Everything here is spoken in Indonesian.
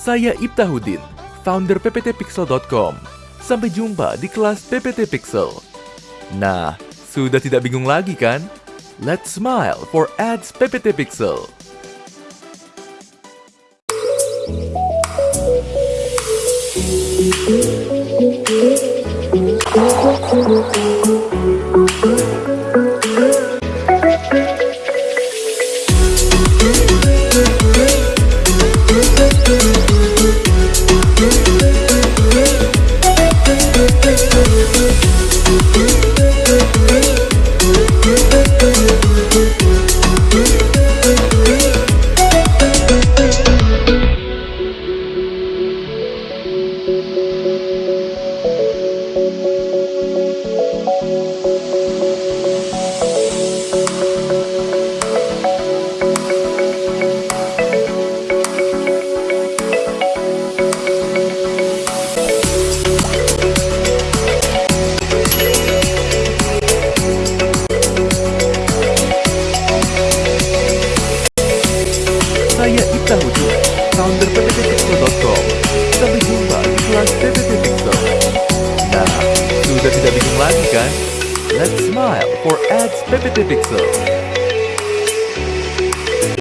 Saya Ibtahuddin, founder pptpixel.com. Sampai jumpa di kelas PPT Pixel. Nah, sudah tidak bingung lagi kan? Let's smile for ads PPT Pixel. Saya Ibtahuddin, founder pptpixel.com. Sampai jumpa di kelas Pixel. Nah, sudah tidak bingung lagi kan? Let's smile for ads PPT.